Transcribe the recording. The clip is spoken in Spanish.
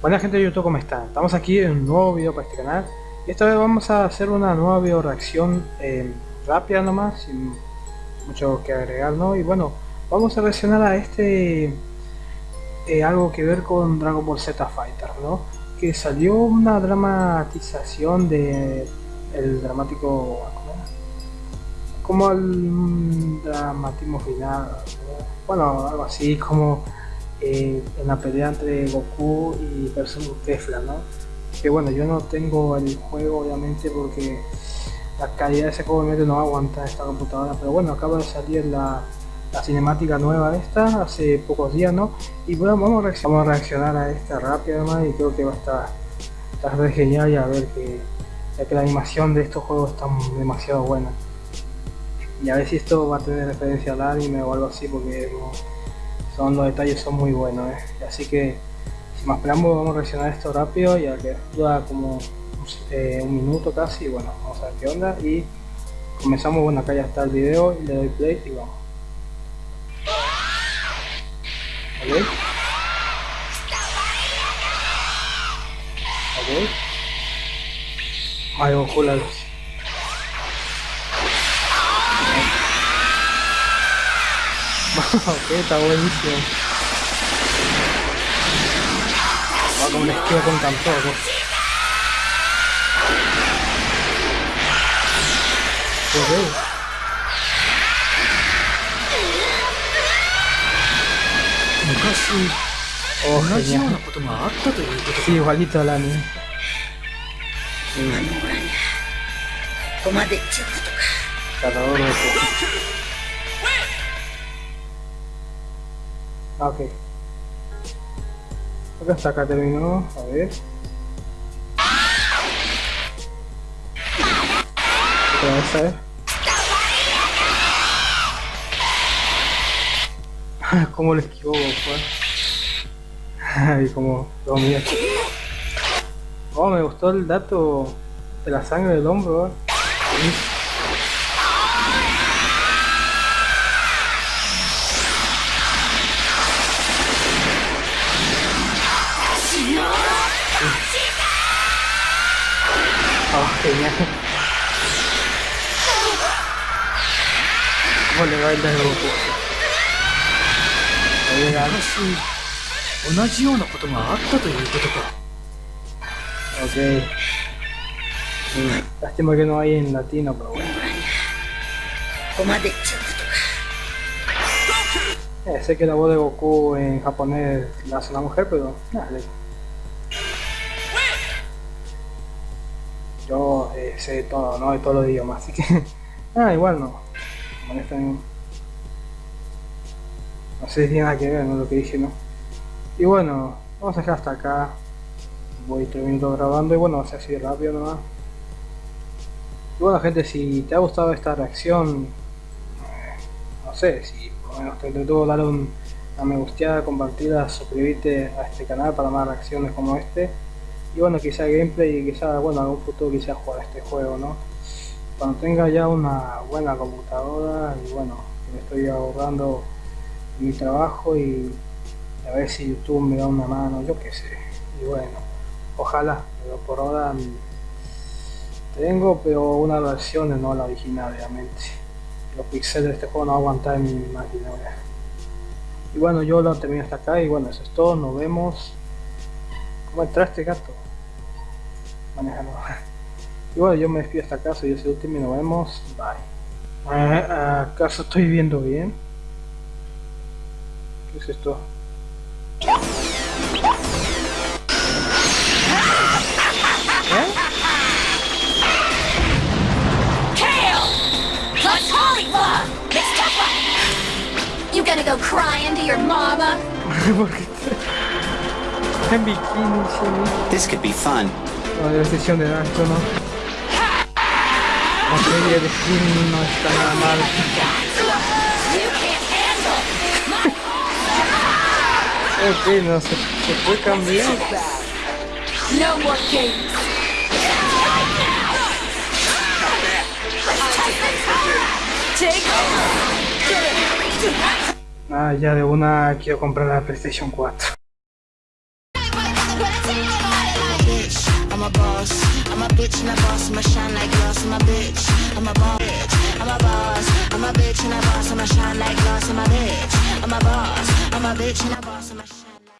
Buena gente de YouTube, ¿cómo están? Estamos aquí en un nuevo video para este canal y esta vez vamos a hacer una nueva video reacción eh, rápida nomás, sin mucho que agregar, ¿no? Y bueno, vamos a reaccionar a este eh, algo que ver con Dragon Ball Z Fighter, ¿no? Que salió una dramatización de el dramático como el dramatismo final, bueno, algo así como eh, en la pelea entre Goku y versus Tefla, ¿no? Que bueno, yo no tengo el juego obviamente porque la calidad de ese juego no aguanta esta computadora, pero bueno, acaba de salir la, cinemática nueva esta hace pocos días, ¿no? Y bueno, vamos a, reaccionar a esta rápida y creo que va a estar, estar genial y a ver que, ya que la animación de estos juegos está demasiado buena. Y a ver si esto va a tener referencia al anime o algo así porque son los detalles son muy buenos ¿eh? así que sin más preámbulos vamos a reaccionar esto rápido ya que dura como eh, un minuto casi bueno vamos a ver qué onda. Y comenzamos bueno acá ya está el video y le doy play y vamos. Ok. Ok. Mario la ok, está buenísimo. Va como un esquiva con tampoco. Ok. Oh, genial. Sí, igualito al anime. Cada hora Ah, ok. Acá está, acá terminó. A ver. Otra vez, ¿sabes? ¿Cómo le esquivó, pues? Ay, como lo mío. Oh, me gustó el dato de la sangre del hombro, ¿eh? Oh, genial. ¿Cómo le va el de Goku? 同じようなことがあったということか。Ok. Lástima que no hay en latino, pero bueno. Eh, sé que la voz de Goku en japonés la hace una mujer, pero nada, yo eh, sé todo, ¿no? De todos los idiomas, así que... ah, igual no. No sé si tiene nada que ver, ¿no? Lo que dije, ¿no? Y bueno, vamos a dejar hasta acá. Voy terminando grabando y bueno, va a ser así rápido nomás. Y bueno gente, si te ha gustado esta reacción, eh, no sé, si por lo menos te intentó dar un, una me gusteada, compartida, suscribirte a este canal para más reacciones como este y bueno quizá gameplay y quizá bueno algún futuro quizá jugar este juego no cuando tenga ya una buena computadora y bueno me estoy ahorrando mi trabajo y a ver si youtube me da una mano yo qué sé. Y bueno ojalá pero por ahora tengo pero una versión no la original obviamente. Los píxeles de este juego no aguantar en mi máquina y bueno yo lo termino hasta acá y bueno eso es todo nos vemos ¿Cómo entraste gato? Manejando. Y bueno, yo me despido hasta acá, soy ese último y nos vemos. Bye. ¿Acaso estoy viendo bien? ¿Qué es esto? ¿Eh? You gonna go crying to your mama? en bikini, sí. This could be fun. No, de sesión de gancho, ¿no? La serie de skin no está nada mal. ok, no, se, se puede cambiar. No more games. Ah, ya de una quiero comprar la PlayStation 4. Bitch and a boss. I'ma shine like glass. I'm a bitch. I'm a boss. I'm a boss. I'm a bitch and a boss. I'ma shine like glass. I'm a bitch. I'm a boss. I'm a bitch and a boss. I'ma